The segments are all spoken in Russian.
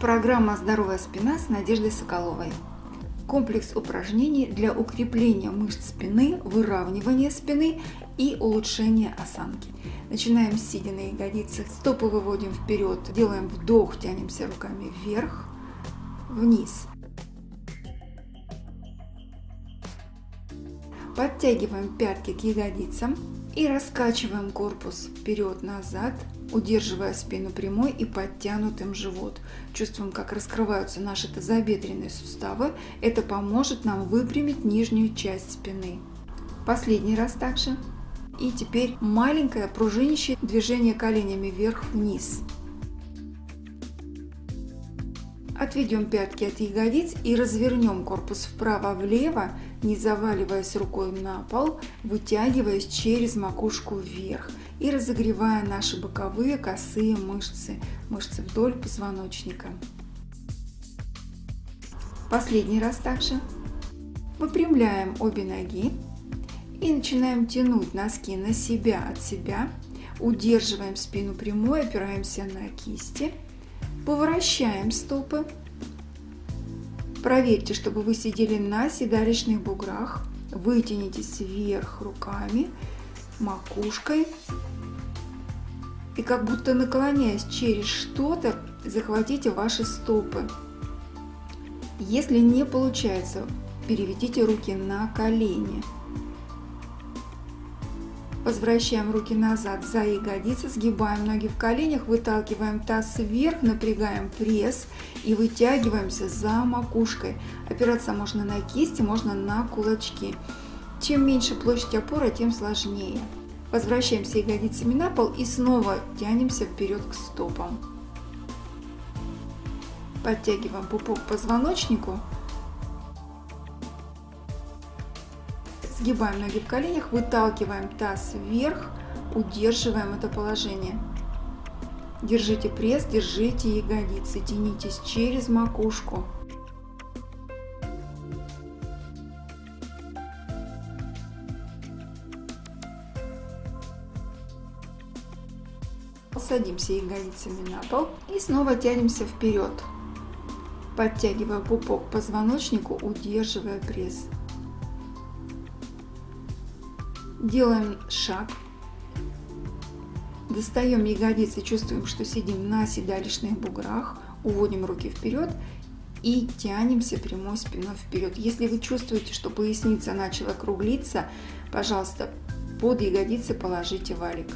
Программа «Здоровая спина» с Надеждой Соколовой. Комплекс упражнений для укрепления мышц спины, выравнивания спины и улучшения осанки. Начинаем сидя на ягодицах, стопы выводим вперед, делаем вдох, тянемся руками вверх, вниз. Подтягиваем пятки к ягодицам и раскачиваем корпус вперед-назад, удерживая спину прямой и подтянутым живот. Чувствуем, как раскрываются наши тазобедренные суставы. Это поможет нам выпрямить нижнюю часть спины. Последний раз также. И теперь маленькое пружинящее движение коленями вверх-вниз. Отведем пятки от ягодиц и развернем корпус вправо-влево, не заваливаясь рукой на пол, вытягиваясь через макушку вверх и разогревая наши боковые косые мышцы, мышцы вдоль позвоночника. Последний раз также. Выпрямляем обе ноги и начинаем тянуть носки на себя от себя. Удерживаем спину прямой, опираемся на кисти. Поворачиваем стопы. Проверьте, чтобы вы сидели на седалищных буграх. Вытянитесь вверх руками, макушкой. И как будто наклоняясь через что-то, захватите ваши стопы. Если не получается, переведите руки на колени. Возвращаем руки назад за ягодицы, сгибаем ноги в коленях, выталкиваем таз вверх, напрягаем пресс и вытягиваемся за макушкой. Опираться можно на кисти, можно на кулачки. Чем меньше площадь опоры, тем сложнее. Возвращаемся ягодицами на пол и снова тянемся вперед к стопам. Подтягиваем пупок к позвоночнику Сгибаем ноги в коленях, выталкиваем таз вверх, удерживаем это положение. Держите пресс, держите ягодицы, тянитесь через макушку. Садимся ягодицами на пол и снова тянемся вперед, подтягивая пупок к позвоночнику, удерживая пресс. Делаем шаг. Достаем ягодицы, чувствуем, что сидим на седалищных буграх. Уводим руки вперед и тянемся прямой спиной вперед. Если вы чувствуете, что поясница начала круглиться, пожалуйста, под ягодицы положите валик.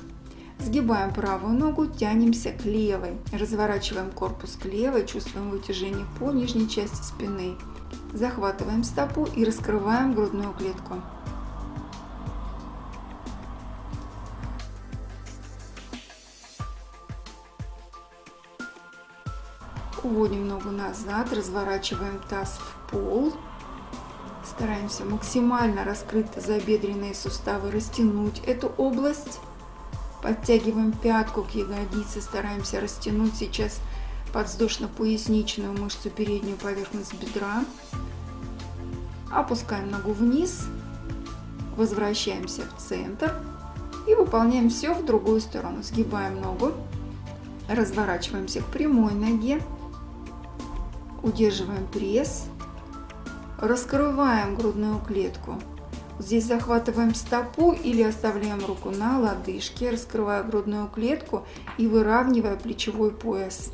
Сгибаем правую ногу, тянемся к левой. Разворачиваем корпус к левой, чувствуем вытяжение по нижней части спины. Захватываем стопу и раскрываем грудную клетку. Уводим ногу назад, разворачиваем таз в пол. Стараемся максимально раскрыть тазобедренные суставы, растянуть эту область. Подтягиваем пятку к ягодице, стараемся растянуть сейчас подвздошно-поясничную мышцу, переднюю поверхность бедра. Опускаем ногу вниз, возвращаемся в центр и выполняем все в другую сторону. Сгибаем ногу, разворачиваемся к прямой ноге, Удерживаем пресс. Раскрываем грудную клетку. Здесь захватываем стопу или оставляем руку на лодыжке, раскрывая грудную клетку и выравнивая плечевой пояс.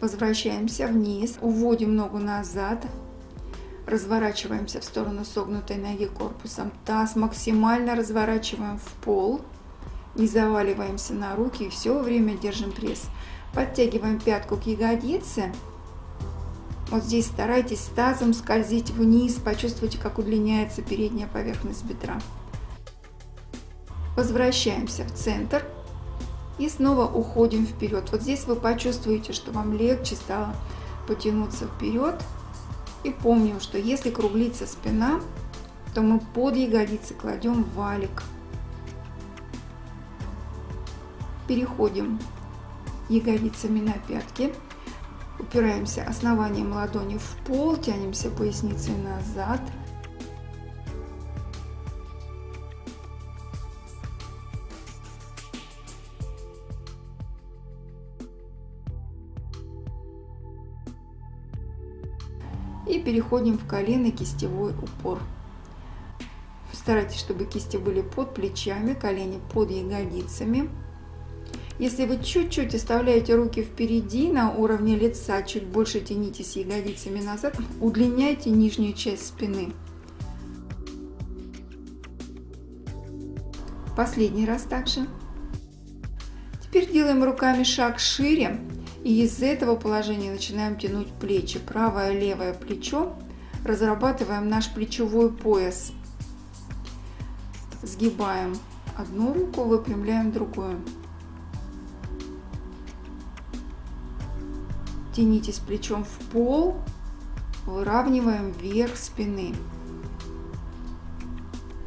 Возвращаемся вниз, уводим ногу назад, разворачиваемся в сторону согнутой ноги корпусом. Таз максимально разворачиваем в пол, не заваливаемся на руки и все время держим пресс. Подтягиваем пятку к ягодице. Вот здесь старайтесь тазом скользить вниз, почувствуйте, как удлиняется передняя поверхность бедра. Возвращаемся в центр и снова уходим вперед. Вот здесь вы почувствуете, что вам легче стало потянуться вперед. И помним, что если круглится спина, то мы под ягодицы кладем валик. Переходим ягодицами на пятки. Упираемся основанием ладони в пол, тянемся поясницей назад. И переходим в колено-кистевой упор. Старайтесь, чтобы кисти были под плечами, колени под ягодицами. Если вы чуть-чуть оставляете руки впереди на уровне лица, чуть больше тянитесь ягодицами назад, удлиняйте нижнюю часть спины. Последний раз также. Теперь делаем руками шаг шире и из этого положения начинаем тянуть плечи. Правое, левое плечо. Разрабатываем наш плечевой пояс. Сгибаем одну руку, выпрямляем другую. Тянитесь плечом в пол, выравниваем вверх спины.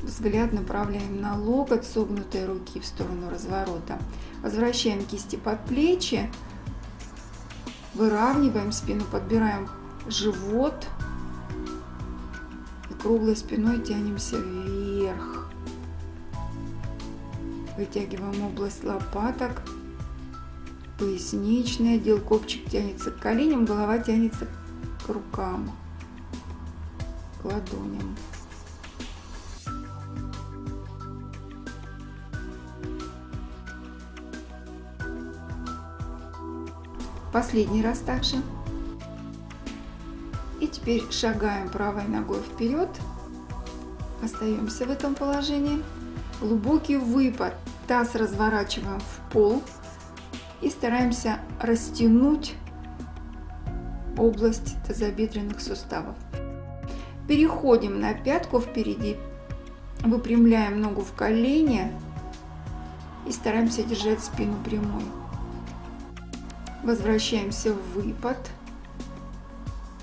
Взгляд направляем на локоть согнутой руки в сторону разворота. Возвращаем кисти под плечи, выравниваем спину, подбираем живот и круглой спиной тянемся вверх. Вытягиваем область лопаток поясничный отдел, копчик тянется к коленям, голова тянется к рукам, к ладоням. Последний раз также. И теперь шагаем правой ногой вперед. Остаемся в этом положении. Глубокий выпад. Таз разворачиваем в пол и стараемся растянуть область тазобедренных суставов. Переходим на пятку впереди, выпрямляем ногу в колени и стараемся держать спину прямой. Возвращаемся в выпад.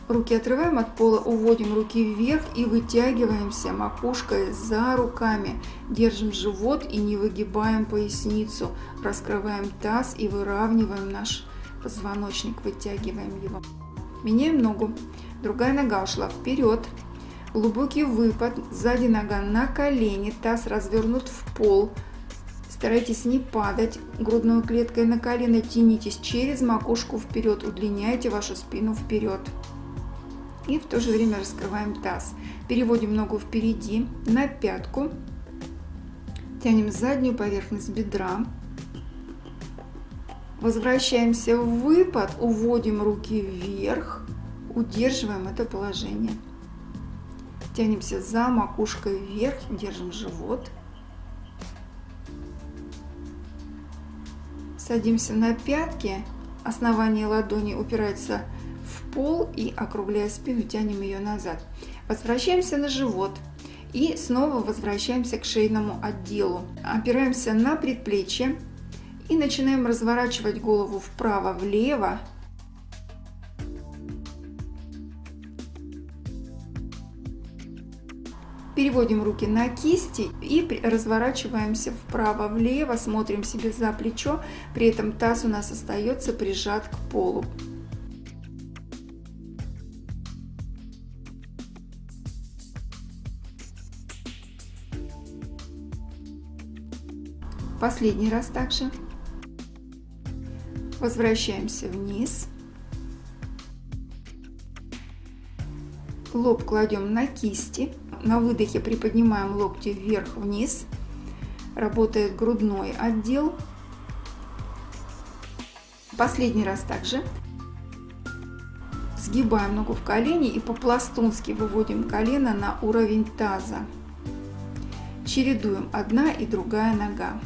Руки отрываем от пола, уводим руки вверх и вытягиваемся макушкой за руками. Держим живот и не выгибаем поясницу. Раскрываем таз и выравниваем наш позвоночник, вытягиваем его. Меняем ногу. Другая нога ушла вперед. Глубокий выпад. Сзади нога на колени. Таз развернут в пол. Старайтесь не падать грудной клеткой на колено. Тянитесь через макушку вперед. Удлиняйте вашу спину вперед и в то же время раскрываем таз. Переводим ногу впереди на пятку, тянем заднюю поверхность бедра, возвращаемся в выпад, уводим руки вверх, удерживаем это положение. Тянемся за макушкой вверх, держим живот. Садимся на пятки, основание ладони упирается пол и округляя спину, тянем ее назад. Возвращаемся на живот и снова возвращаемся к шейному отделу. Опираемся на предплечье и начинаем разворачивать голову вправо-влево. Переводим руки на кисти и разворачиваемся вправо-влево, смотрим себе за плечо, при этом таз у нас остается прижат к полу. Последний раз также. Возвращаемся вниз. Лоб кладем на кисти. На выдохе приподнимаем локти вверх-вниз. Работает грудной отдел. Последний раз также. Сгибаем ногу в колени и по-пластунски выводим колено на уровень таза. Чередуем одна и другая нога.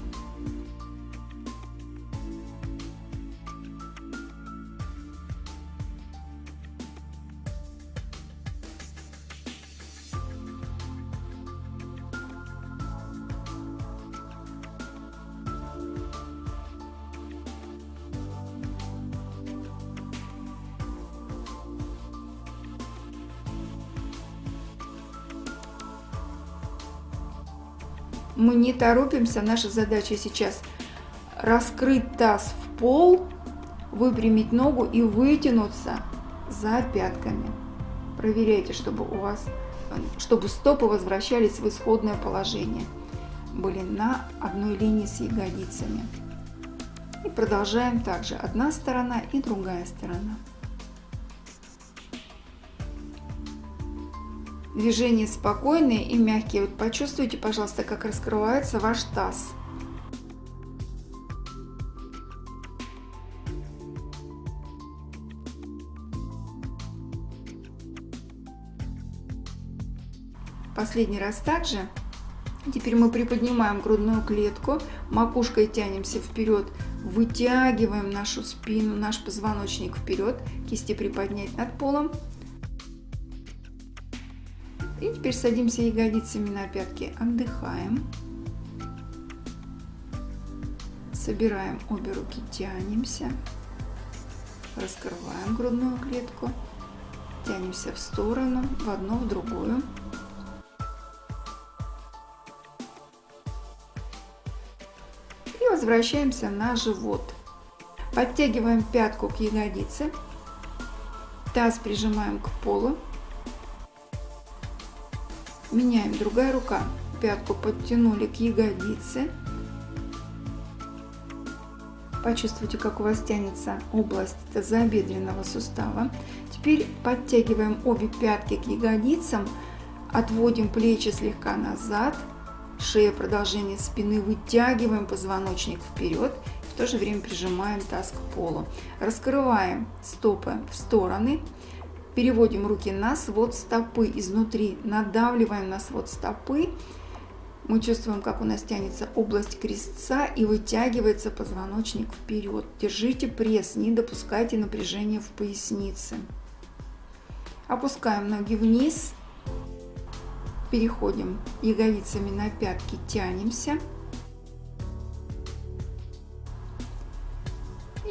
Не торопимся. Наша задача сейчас раскрыть таз в пол, выпрямить ногу и вытянуться за пятками. Проверяйте, чтобы у вас, чтобы стопы возвращались в исходное положение. Были на одной линии с ягодицами. И продолжаем также одна сторона и другая сторона. Движения спокойные и мягкие. Вот почувствуйте, пожалуйста, как раскрывается ваш таз. Последний раз также. Теперь мы приподнимаем грудную клетку, макушкой тянемся вперед, вытягиваем нашу спину, наш позвоночник вперед, кисти приподнять над полом. Теперь садимся ягодицами на пятки, отдыхаем. Собираем обе руки, тянемся, раскрываем грудную клетку, тянемся в сторону, в одну, в другую. И возвращаемся на живот. Подтягиваем пятку к ягодице, таз прижимаем к полу, Меняем другая рука. Пятку подтянули к ягодице. Почувствуйте, как у вас тянется область тазобедренного сустава. Теперь подтягиваем обе пятки к ягодицам, отводим плечи слегка назад, шея продолжение спины, вытягиваем позвоночник вперед, в то же время прижимаем таз к полу. Раскрываем стопы в стороны, Переводим руки на свод стопы изнутри, надавливаем на свод стопы. Мы чувствуем, как у нас тянется область крестца и вытягивается позвоночник вперед. Держите пресс, не допускайте напряжения в пояснице. Опускаем ноги вниз. Переходим ягодицами на пятки, тянемся.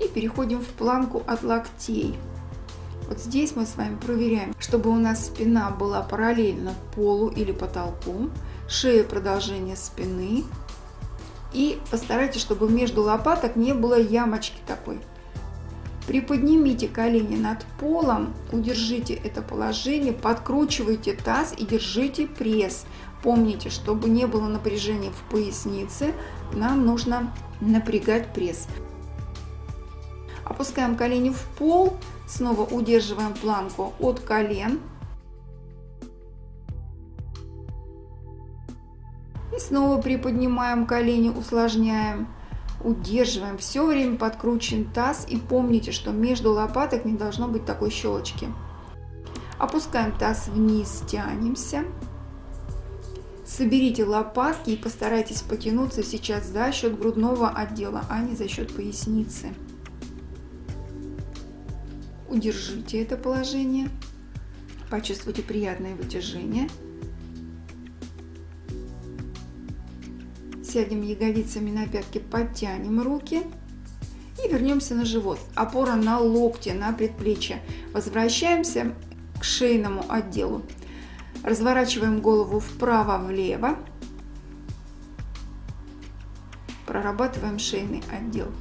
И переходим в планку от локтей. Вот здесь мы с вами проверяем, чтобы у нас спина была параллельно полу или потолку, шея продолжение спины. И постарайтесь, чтобы между лопаток не было ямочки такой. Приподнимите колени над полом, удержите это положение, подкручивайте таз и держите пресс. Помните, чтобы не было напряжения в пояснице, нам нужно напрягать пресс. Опускаем колени в пол, снова удерживаем планку от колен. И снова приподнимаем колени, усложняем, удерживаем. Все время подкручен таз и помните, что между лопаток не должно быть такой щелочки. Опускаем таз вниз, тянемся. Соберите лопатки и постарайтесь потянуться сейчас за счет грудного отдела, а не за счет поясницы. Удержите это положение. Почувствуйте приятное вытяжение. Сядем ягодицами на пятки, подтянем руки. И вернемся на живот. Опора на локте, на предплечье. Возвращаемся к шейному отделу. Разворачиваем голову вправо-влево. Прорабатываем шейный отдел.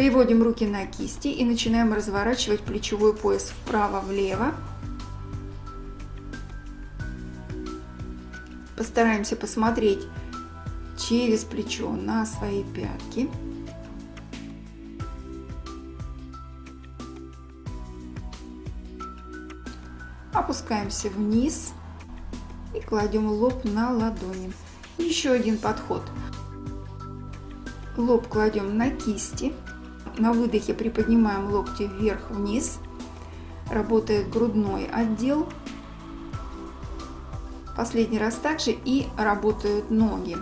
Переводим руки на кисти и начинаем разворачивать плечевой пояс вправо-влево. Постараемся посмотреть через плечо на свои пятки. Опускаемся вниз и кладем лоб на ладони. Еще один подход. Лоб кладем на кисти. На выдохе приподнимаем локти вверх-вниз. Работает грудной отдел. Последний раз также и работают ноги.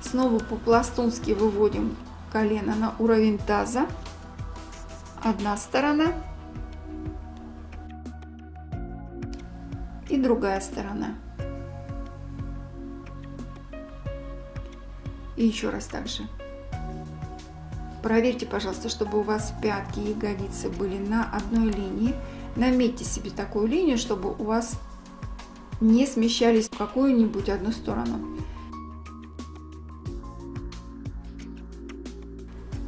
Снова по-пластунски выводим колено на уровень таза. Одна сторона. И другая сторона. И еще раз также. Проверьте, пожалуйста, чтобы у вас пятки и ягодицы были на одной линии. Наметьте себе такую линию, чтобы у вас не смещались в какую-нибудь одну сторону.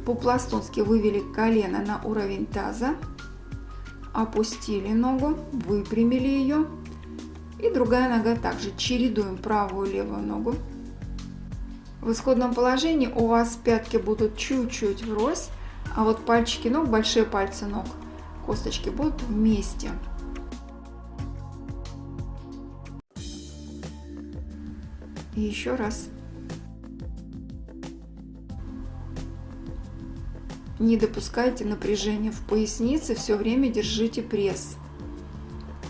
По-пластунски вывели колено на уровень таза, опустили ногу, выпрямили ее. И другая нога также чередуем правую левую ногу. В исходном положении у вас пятки будут чуть-чуть врозь, а вот пальчики ног, большие пальцы ног, косточки будут вместе. И еще раз. Не допускайте напряжения в пояснице, все время держите пресс.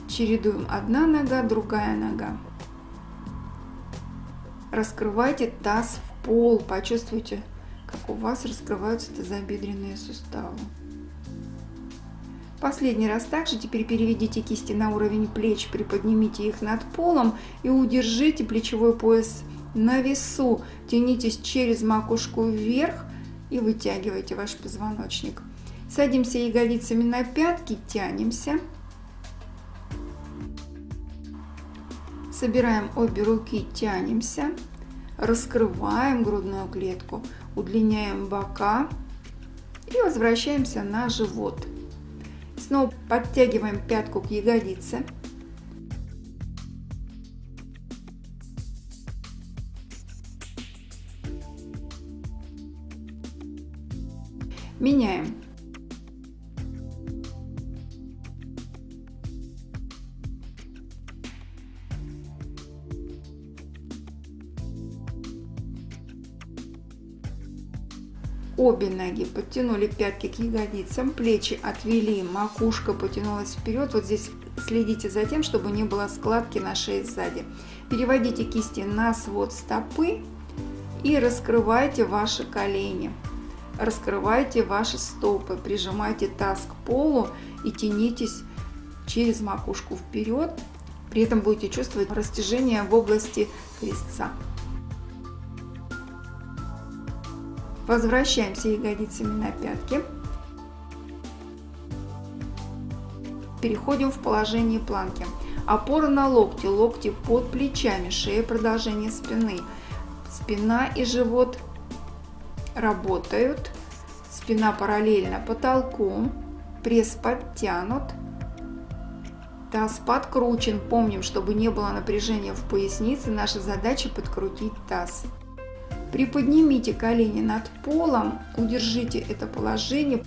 Чередуем одна нога, другая нога. Раскрывайте таз в пол, почувствуйте, как у вас раскрываются тазобедренные суставы. Последний раз также теперь переведите кисти на уровень плеч, приподнимите их над полом и удержите плечевой пояс на весу. Тянитесь через макушку вверх и вытягивайте ваш позвоночник. Садимся ягодицами на пятки, тянемся. Собираем обе руки, тянемся. Раскрываем грудную клетку, удлиняем бока и возвращаемся на живот. Снова подтягиваем пятку к ягодице. Меняем. Обе ноги подтянули пятки к ягодицам, плечи отвели, макушка потянулась вперед. Вот здесь следите за тем, чтобы не было складки на шее сзади. Переводите кисти на свод стопы и раскрывайте ваши колени. Раскрывайте ваши стопы, прижимайте таз к полу и тянитесь через макушку вперед. При этом будете чувствовать растяжение в области крестца. Возвращаемся ягодицами на пятки. Переходим в положение планки. Опора на локти, локти под плечами, шея продолжение спины. Спина и живот работают. Спина параллельно потолку. Пресс подтянут. Таз подкручен. Помним, чтобы не было напряжения в пояснице, наша задача подкрутить таз. Приподнимите колени над полом, удержите это положение.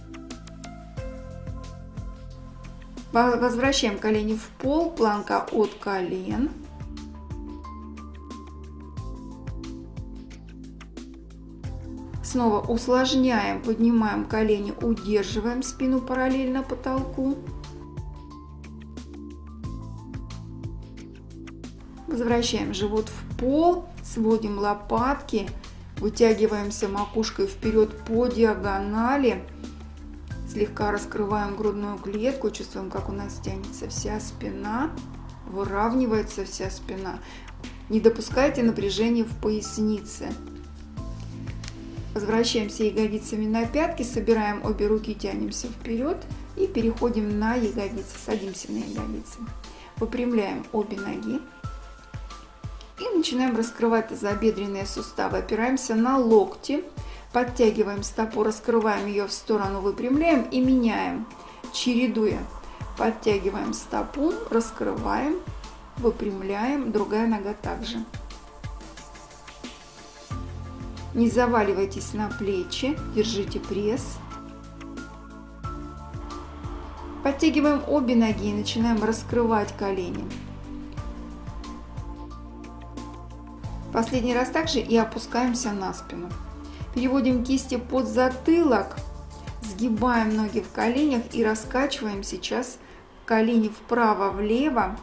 Возвращаем колени в пол, планка от колен. Снова усложняем, поднимаем колени, удерживаем спину параллельно потолку. Возвращаем живот в пол, сводим лопатки, вытягиваемся макушкой вперед по диагонали, слегка раскрываем грудную клетку, чувствуем, как у нас тянется вся спина, выравнивается вся спина. Не допускайте напряжения в пояснице. Возвращаемся ягодицами на пятки, собираем обе руки, тянемся вперед и переходим на ягодицы, садимся на ягодицы. Выпрямляем обе ноги и начинаем раскрывать тазобедренные суставы. Опираемся на локти, подтягиваем стопу, раскрываем ее в сторону, выпрямляем и меняем, чередуя. Подтягиваем стопу, раскрываем, выпрямляем, другая нога также. Не заваливайтесь на плечи, держите пресс. Подтягиваем обе ноги и начинаем раскрывать колени. Последний раз также и опускаемся на спину. Переводим кисти под затылок, сгибаем ноги в коленях и раскачиваем сейчас колени вправо-влево.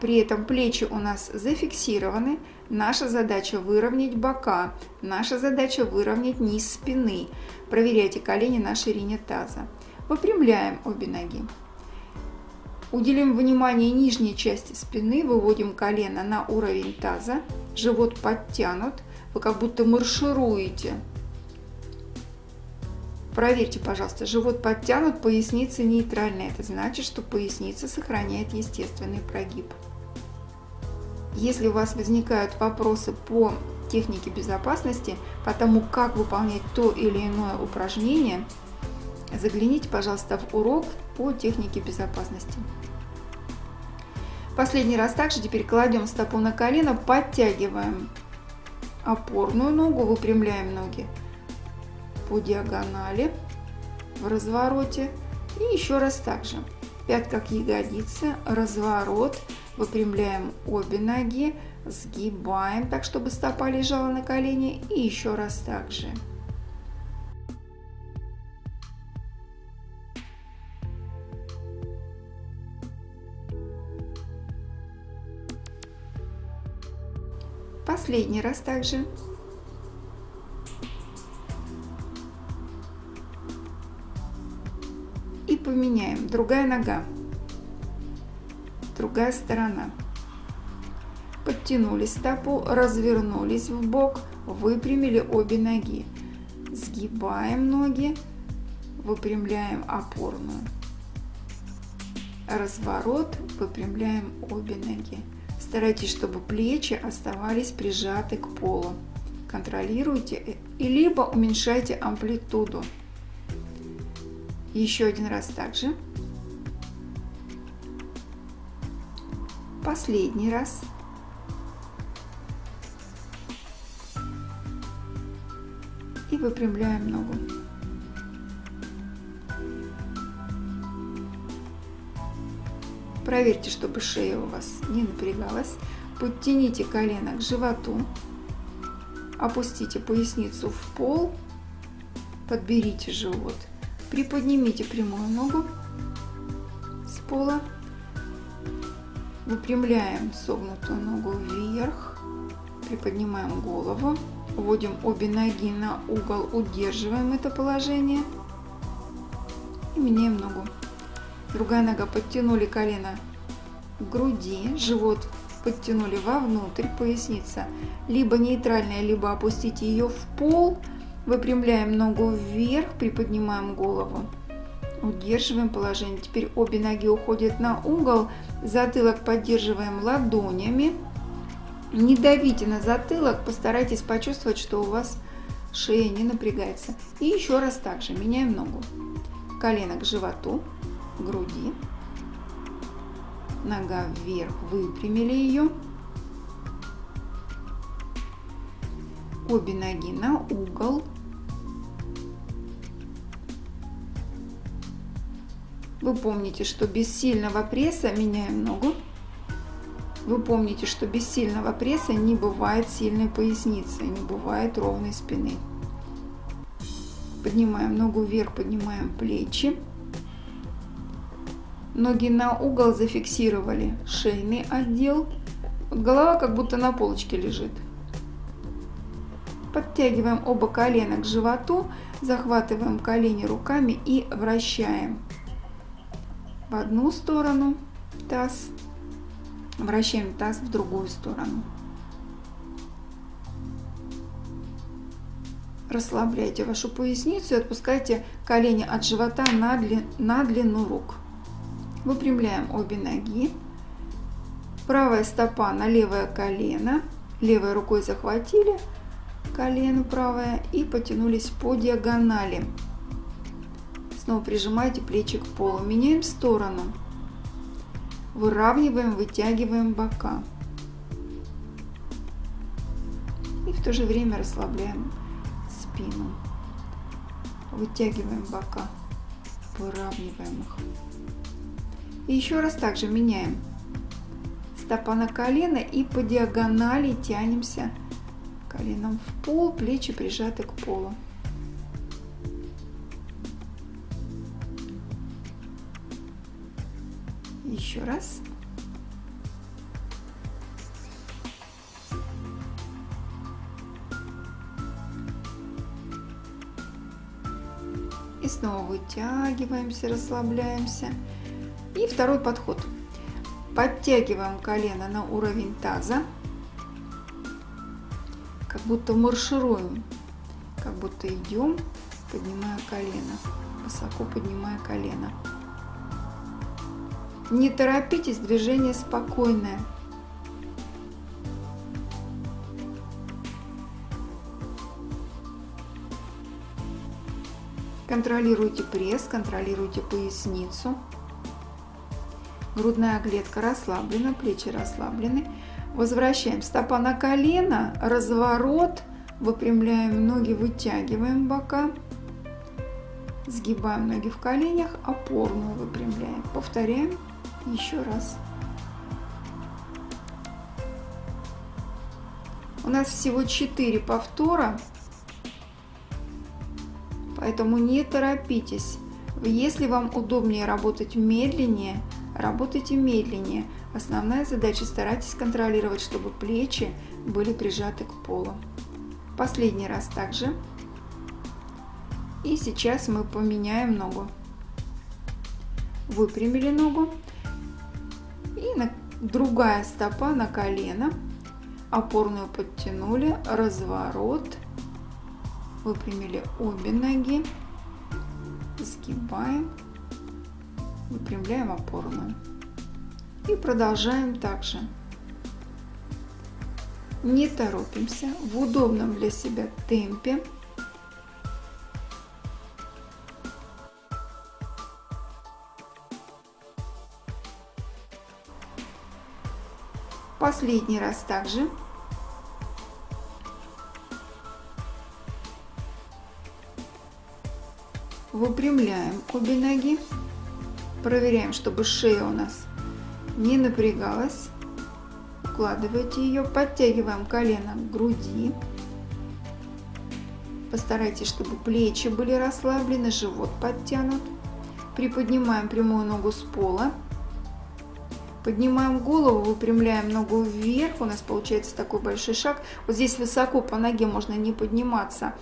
При этом плечи у нас зафиксированы. Наша задача выровнять бока. Наша задача выровнять низ спины. Проверяйте колени на ширине таза. Выпрямляем обе ноги. Уделим внимание нижней части спины, выводим колено на уровень таза, живот подтянут, вы как будто маршируете. Проверьте, пожалуйста, живот подтянут, поясница нейтральная. Это значит, что поясница сохраняет естественный прогиб. Если у вас возникают вопросы по технике безопасности, по тому, как выполнять то или иное упражнение, загляните, пожалуйста, в урок по технике безопасности. Последний раз также теперь кладем стопу на колено, подтягиваем опорную ногу, выпрямляем ноги по диагонали в развороте И еще раз также. Пятка к ягодице, разворот, выпрямляем обе ноги, сгибаем так, чтобы стопа лежала на колене. И еще раз также. Последний раз также. И поменяем. Другая нога. Другая сторона. Подтянули стопу, развернулись в бок, выпрямили обе ноги. Сгибаем ноги, выпрямляем опорную. Разворот, выпрямляем обе ноги. Старайтесь, чтобы плечи оставались прижаты к полу. Контролируйте и либо уменьшайте амплитуду. Еще один раз также. Последний раз. И выпрямляем ногу. Проверьте, чтобы шея у вас не напрягалась. Подтяните колено к животу. Опустите поясницу в пол. Подберите живот. Приподнимите прямую ногу с пола. Выпрямляем согнутую ногу вверх. Приподнимаем голову. Вводим обе ноги на угол. Удерживаем это положение. И меняем ногу. Другая нога подтянули колено к груди, живот подтянули вовнутрь, поясница либо нейтральная, либо опустите ее в пол. Выпрямляем ногу вверх, приподнимаем голову. Удерживаем положение. Теперь обе ноги уходят на угол. Затылок поддерживаем ладонями. Не давите на затылок, постарайтесь почувствовать, что у вас шея не напрягается. И еще раз также меняем ногу. Колено к животу, груди. Нога вверх, выпрямили ее. Обе ноги на угол. Вы помните, что без сильного пресса меняем ногу. Вы помните, что без сильного пресса не бывает сильной поясницы, не бывает ровной спины. Поднимаем ногу вверх, поднимаем плечи. Ноги на угол зафиксировали шейный отдел. Вот голова как будто на полочке лежит. Подтягиваем оба колена к животу, захватываем колени руками и вращаем в одну сторону таз, вращаем таз в другую сторону. Расслабляйте вашу поясницу и отпускайте колени от живота на, на длину рук. Выпрямляем обе ноги. Правая стопа на левое колено. Левой рукой захватили колено правое и потянулись по диагонали. Снова прижимайте плечи к полу. Меняем сторону. Выравниваем, вытягиваем бока. И в то же время расслабляем спину. Вытягиваем бока, выравниваем их. И еще раз также меняем стопа на колено и по диагонали тянемся коленом в пол, плечи прижаты к полу. Еще раз. И снова вытягиваемся, расслабляемся. И второй подход. Подтягиваем колено на уровень таза, как будто маршируем, как будто идем, поднимая колено, высоко поднимая колено. Не торопитесь, движение спокойное. Контролируйте пресс, контролируйте поясницу. Грудная клетка расслаблена, плечи расслаблены. Возвращаем стопа на колено, разворот, выпрямляем ноги, вытягиваем бока. Сгибаем ноги в коленях, опорную выпрямляем. Повторяем еще раз. У нас всего 4 повтора, поэтому не торопитесь. Если вам удобнее работать медленнее, работайте медленнее. Основная задача старайтесь контролировать, чтобы плечи были прижаты к полу. Последний раз также. И сейчас мы поменяем ногу. Выпрямили ногу. И на, другая стопа на колено. Опорную подтянули. Разворот. Выпрямили обе ноги. Сгибаем. Выпрямляем опорную. И продолжаем также. Не торопимся, в удобном для себя темпе. Последний раз также. Выпрямляем обе ноги. Проверяем, чтобы шея у нас не напрягалась. Укладывайте ее, подтягиваем колено к груди. Постарайтесь, чтобы плечи были расслаблены, живот подтянут. Приподнимаем прямую ногу с пола. Поднимаем голову, выпрямляем ногу вверх. У нас получается такой большой шаг. Вот здесь высоко по ноге можно не подниматься.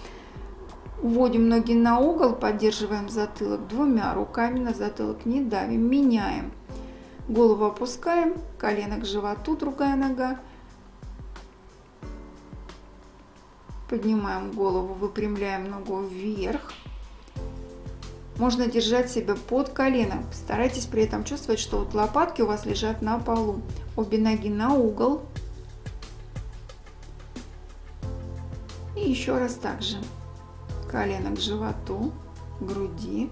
Уводим ноги на угол, поддерживаем затылок двумя руками на затылок, не давим, меняем. Голову опускаем, колено к животу, другая нога. Поднимаем голову, выпрямляем ногу вверх. Можно держать себя под коленом. Старайтесь при этом чувствовать, что вот лопатки у вас лежат на полу. Обе ноги на угол. И еще раз так же колено к животу, груди.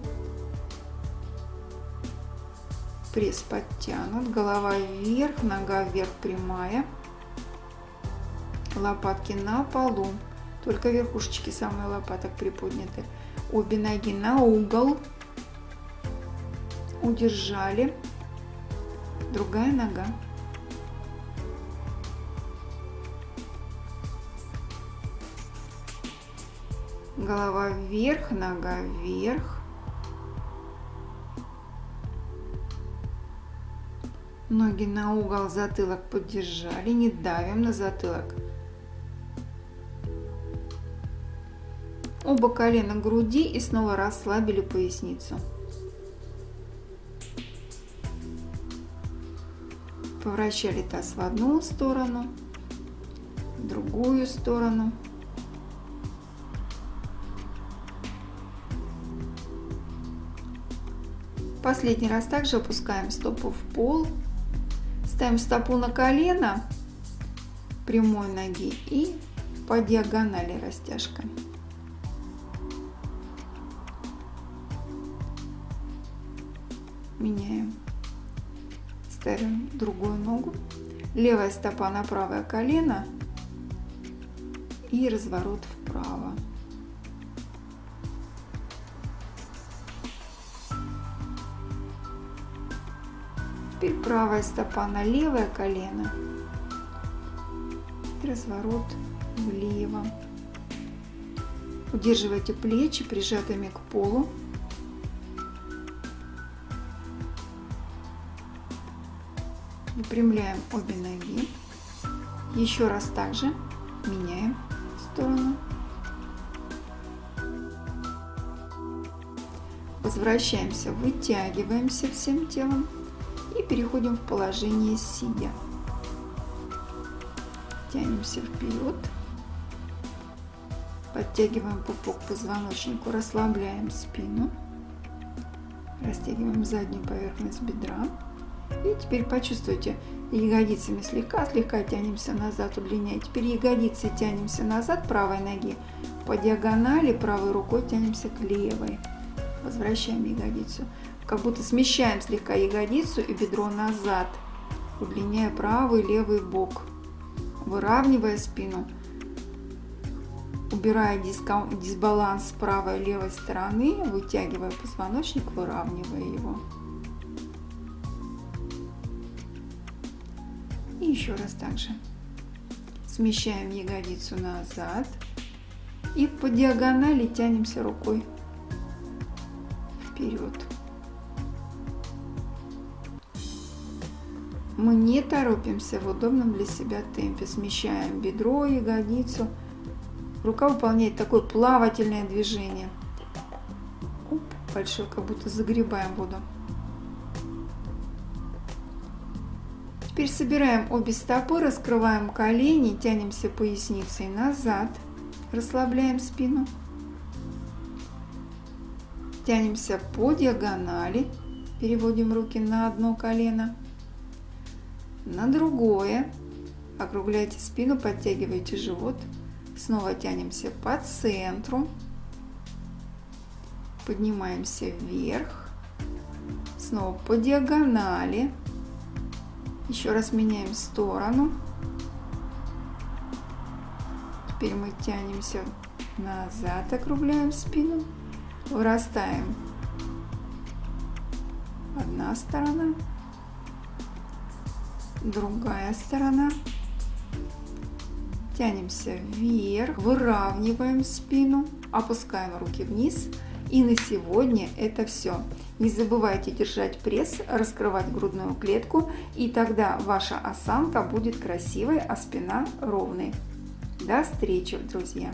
Пресс подтянут, голова вверх, нога вверх прямая. Лопатки на полу, только верхушечки самые лопаток приподняты. Обе ноги на угол. Удержали. Другая нога. Голова вверх, нога вверх. Ноги на угол, затылок поддержали, не давим на затылок. Оба колена груди и снова расслабили поясницу. Поворачивали таз в одну сторону, в другую сторону. Последний раз также опускаем стопу в пол. Ставим стопу на колено прямой ноги и по диагонали растяжка. Меняем. Ставим другую ногу. Левая стопа на правое колено и разворот вправо. Теперь правая стопа на левое колено. И разворот влево. Удерживайте плечи прижатыми к полу. Выпрямляем обе ноги. Еще раз также меняем сторону. Возвращаемся, вытягиваемся всем телом и переходим в положение сидя. Тянемся вперед. Подтягиваем пупок к позвоночнику, расслабляем спину. Растягиваем заднюю поверхность бедра. И теперь почувствуйте, ягодицами слегка-слегка тянемся назад, удлиняя. Теперь ягодицы тянемся назад правой ноги, по диагонали правой рукой тянемся к левой. Возвращаем ягодицу как будто смещаем слегка ягодицу и бедро назад, удлиняя правый и левый бок, выравнивая спину, убирая дисбаланс с правой и левой стороны, вытягивая позвоночник, выравнивая его. И еще раз также. Смещаем ягодицу назад и по диагонали тянемся рукой вперед. Мы не торопимся в удобном для себя темпе. Смещаем бедро, ягодицу. Рука выполняет такое плавательное движение. Оп, большой, как будто загребаем воду. Теперь собираем обе стопы, раскрываем колени, тянемся поясницей назад, расслабляем спину. Тянемся по диагонали, переводим руки на одно колено на другое. Округляйте спину, подтягивайте живот. Снова тянемся по центру. Поднимаемся вверх. Снова по диагонали. Еще раз меняем сторону. Теперь мы тянемся назад, округляем спину. Вырастаем. Одна сторона другая сторона. Тянемся вверх, выравниваем спину, опускаем руки вниз. И на сегодня это все. Не забывайте держать пресс, раскрывать грудную клетку, и тогда ваша осанка будет красивой, а спина ровной. До встречи, друзья!